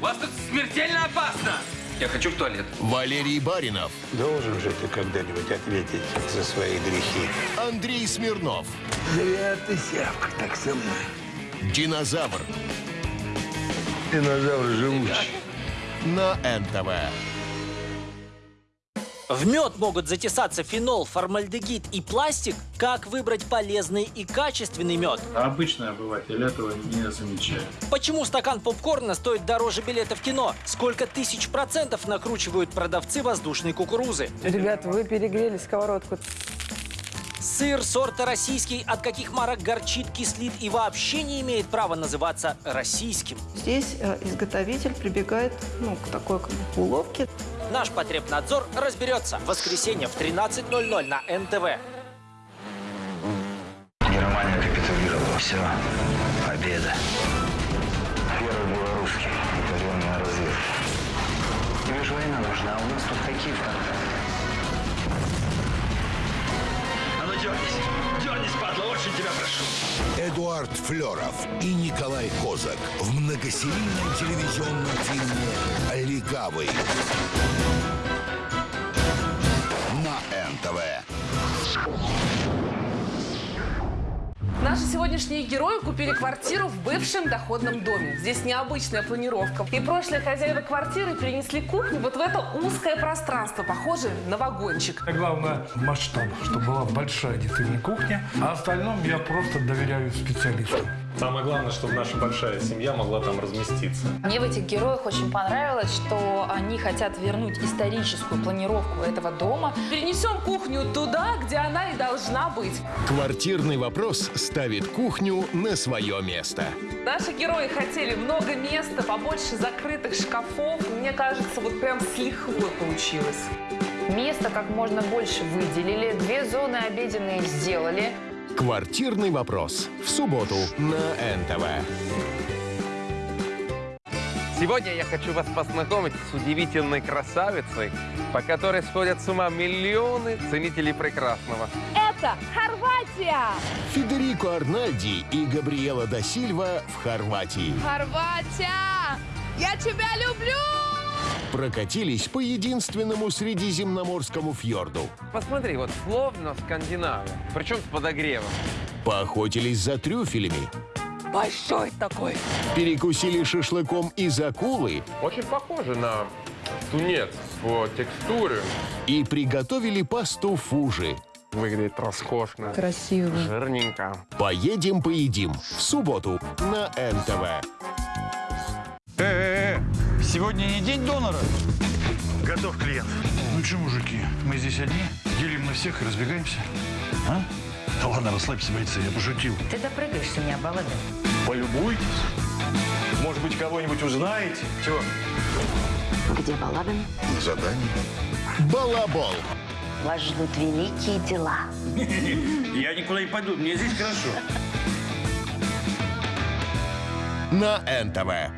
У вас тут смертельно опасно. Я хочу в туалет. Валерий Баринов, Должен же ты когда-нибудь ответить за свои грехи. Андрей Смирнов, Зря ты, Сявка, так со мной. Динозавр Динозавр живучий. на НТВ. В мед могут затесаться фенол, формальдегид и пластик. Как выбрать полезный и качественный мед? А обычный обыватель этого не замечает. Почему стакан попкорна стоит дороже билета в кино? Сколько тысяч процентов накручивают продавцы воздушной кукурузы? Ребят, вы перегрели сковородку. Сыр сорта российский от каких марок горчит, кислит и вообще не имеет права называться российским? Здесь э, изготовитель прибегает ну, к такой как бы, уловке. Наш потребнадзор разберется. В воскресенье в 13.00 на НТВ. Германия капитулировала. Все. Победа. Первый белорусский. Военная разведка. Тебе же война нужна, а у нас тут какие А Эдуард Флеров и Николай Козак в многосерийном телевизионном фильме «Легавый» Наши сегодняшние герои купили квартиру в бывшем доходном доме. Здесь необычная планировка. И прошлые хозяева квартиры перенесли кухню вот в это узкое пространство, похожее на вагончик. Главное масштаб, чтобы была большая действительно кухня, а остальном я просто доверяю специалистам. Самое главное, чтобы наша большая семья могла там разместиться. Мне в этих героях очень понравилось, что они хотят вернуть историческую планировку этого дома. Перенесем кухню туда, где она и должна быть. Квартирный вопрос ставит кухню на свое место. Наши герои хотели много места, побольше закрытых шкафов. Мне кажется, вот прям с лихвой получилось. Место как можно больше выделили, две зоны обеденные сделали. Квартирный вопрос в субботу на НТВ. Сегодня я хочу вас познакомить с удивительной красавицей, по которой сходят с ума миллионы ценителей прекрасного. Это Хорватия! Федерико Арнальди и Габриэла да Сильва в Хорватии. Хорватия! Я тебя люблю! Прокатились по единственному средиземноморскому фьорду. Посмотри, вот словно Скандинавия, причем с подогревом. Поохотились за трюфелями. Большой такой! Перекусили шашлыком из акулы Очень похоже на тунец по текстуре. и приготовили пасту фужи. Выглядит роскошно, Красиво. жирненько. Поедем, поедим в субботу на НТВ. Сегодня не день донора. Готов клиент. Ну что, мужики, мы здесь одни, делим на всех и разбегаемся. А? Да ладно, расслабься, бойцы, я пошутил. Ты допрыгаешься, не балады. Полюбуйтесь. Может быть, кого-нибудь узнаете? Чего? Где Балабин? На задании. Балабол. Вас ждут великие дела. Я никуда не пойду, мне здесь хорошо. на НТВ.